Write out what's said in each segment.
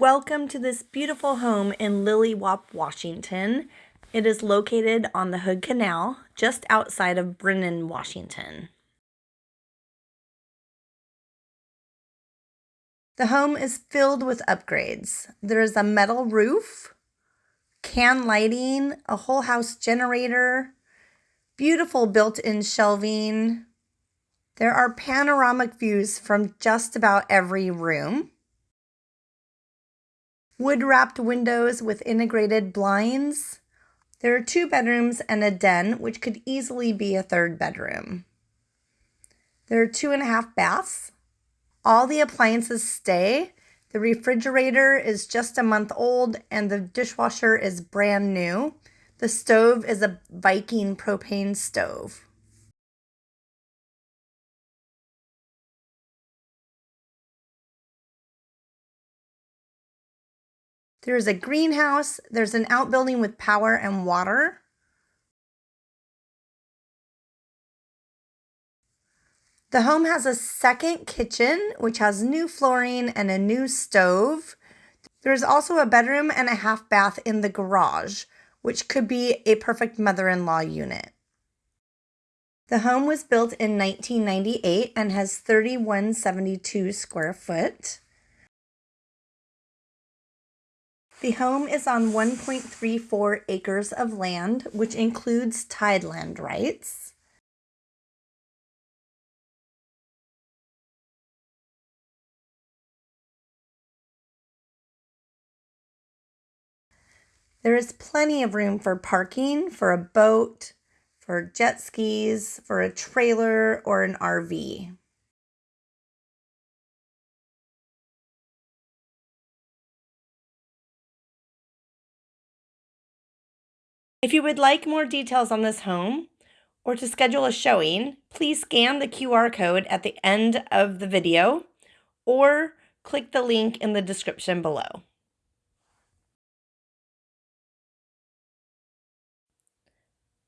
Welcome to this beautiful home in Lilliwaup, Washington. It is located on the Hood Canal, just outside of Brinnon, Washington. The home is filled with upgrades. There is a metal roof, can lighting, a whole house generator, beautiful built-in shelving. There are panoramic views from just about every room wood wrapped windows with integrated blinds. There are two bedrooms and a den, which could easily be a third bedroom. There are two and a half baths. All the appliances stay. The refrigerator is just a month old and the dishwasher is brand new. The stove is a Viking propane stove. There's a greenhouse. There's an outbuilding with power and water. The home has a second kitchen, which has new flooring and a new stove. There's also a bedroom and a half bath in the garage, which could be a perfect mother-in-law unit. The home was built in 1998 and has 3172 square foot. The home is on 1.34 acres of land, which includes tideland rights. There is plenty of room for parking for a boat, for jet skis, for a trailer, or an RV. If you would like more details on this home or to schedule a showing, please scan the QR code at the end of the video or click the link in the description below.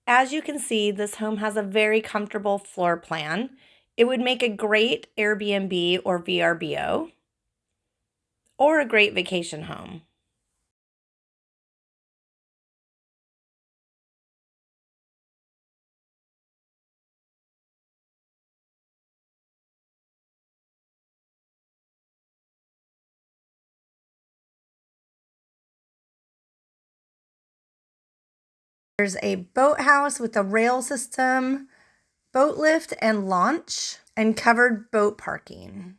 As you can see, this home has a very comfortable floor plan. It would make a great Airbnb or VRBO or a great vacation home. There's a boathouse with a rail system, boat lift and launch, and covered boat parking.